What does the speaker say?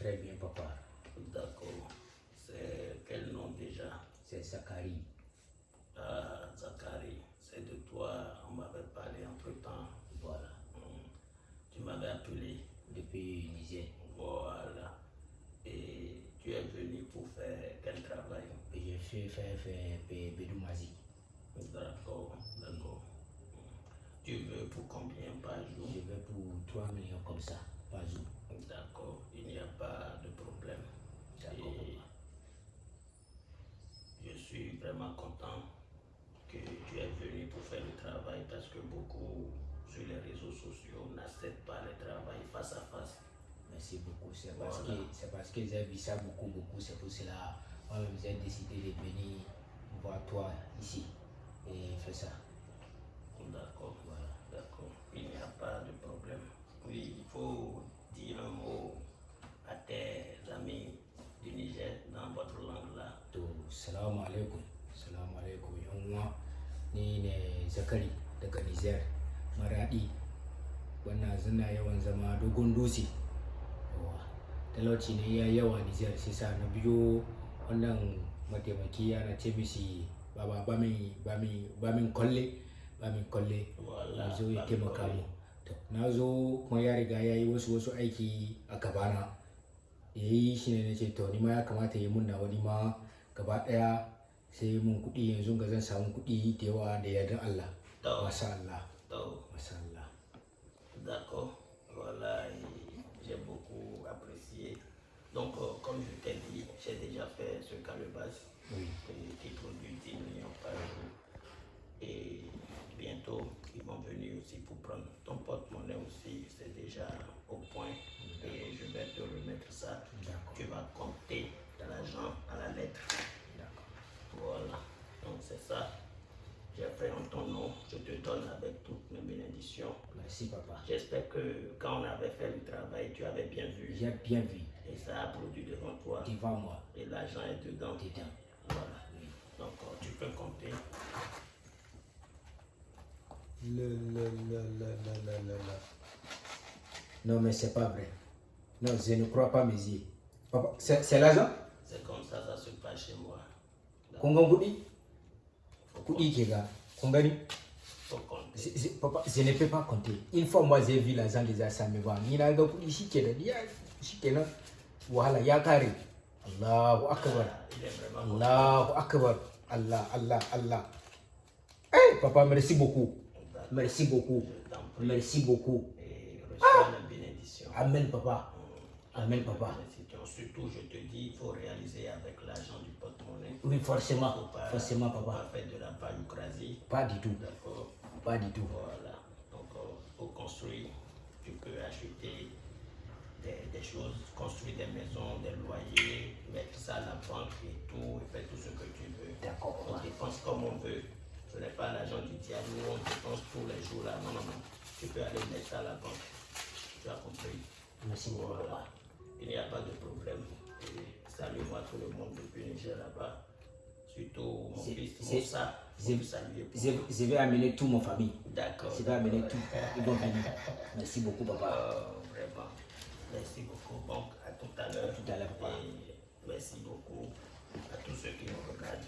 très bien, papa. D'accord. C'est quel nom déjà? C'est Zachary. Ah, Zachary. C'est de toi, on m'avait parlé entre temps. Voilà. Tu m'avais appelé. Depuis Niger. Voilà. Et tu es venu pour faire quel travail? J'ai fait faire faire Bedoumazi. D'accord, d'accord. Tu veux pour combien par jour? Je vais pour 3 millions comme ça, D'accord, il n'y a pas de problème. Et je suis vraiment content que tu es venu pour faire le travail parce que beaucoup sur les réseaux sociaux n'acceptent pas le travail face à face. Merci beaucoup. C'est parce que parce que j'ai vu ça beaucoup, beaucoup. C'est pour cela moi-même j'ai décidé de venir voir toi ici et faire ça. D'accord, voilà, salamu alaikum. Salamu alaikum. Yan uwa, ni ne Zakari daga Niger, Maradi. Wannan zina yawan zama dogon dutse. Talauci ne ya yawa Niger sai sa na biyo wannan mataimaki ana ce mishi baba ba min ba min ba min kolle ba min kolle Voilà, ya zo ya taimaka mu na zo kuma ya riga ya yi wasu wasu aiki a gabana ya yi shi ne na ce to ni ma ya kamata ya yi mun nawa ni ma gaba daya sai mun kuɗi yanzu ga zan samu kuɗi da yawa da yardar Allah To, masha Allah to, masha Allah d'accord. Voilà, j'ai beaucoup apprécié. Donc, euh, comme je t'ai dit, j'ai déjà fait ce calebasse oui qui produit 10 millions par jour. Et bientôt, ils vont venir aussi pour prendre ton porte-monnaie aussi. C'est déjà au point. Et je vais te remettre ça. Tu vas compter de l'argent à la lettre. d'accord Voilà. Donc, c'est ça. J'ai fait en ton nom. Je te donne avec toutes mes bénédictions. merci papa J'espère que quand on avait fait le travail, tu avais bien vu. j'ai bien vu Et ça a produit devant toi. devant moi Et l'argent est dedans. dedans Voilà. Donc, euh, tu peux compter. Le, le, le, le, le, le, le, le. Non, mais c'est pas vrai. Non, je ne crois pas mes yeux. Papa, c'est l'argent? C'est comme ça, ça se passe chez moi. Kuɗi? Je- je- Papa, je ne peux pas compter. Une fois, moi, j'ai vu. Ni na ga kuɗi shi kenan. Ya shi kenan. Wahala ya kare. Allahu akbar. Il Allahu. Allah, Allah, Allah. Eh, papa, merci beaucoup. Merci beaucoup. Merci beaucoup. Bénédiction. Amen, papa. Amen, papa. Surtout, je te dis, il faut réaliser avec l'argent du porte-monnaie. Oui, forcément. Faut pas, Forcément, papa. pas faire de la palucrasie. Pas du tout. D'accord Pas du tout. Voilà. Donc, euh, pour construire, tu peux acheter des, des choses, construire des maisons, des loyers, mettre ça à la banque et tout, et faire tout ce que tu veux. D'accord, On dépense comme on veut. Ce n'est pas l'argent du diable on dépense tous les jours là. Non, non, non. Tu peux aller mettre ça à la banque. Tu as compris Merci beaucoup, Voilà. Il n'y a pas de problème. Et Salue-moi tout le monde depuis Niger là-bas. Surtout mon C'est- fils Je, je vais amener toute ma famille. D'accord. Je vais amener tout. Ils vont venir. Merci beaucoup, papa. Euh, vraiment. Merci beaucoup. Donc, à tout à l'heure. tout à l'heure, papa. Et merci beaucoup à tous ceux qui nous regardent.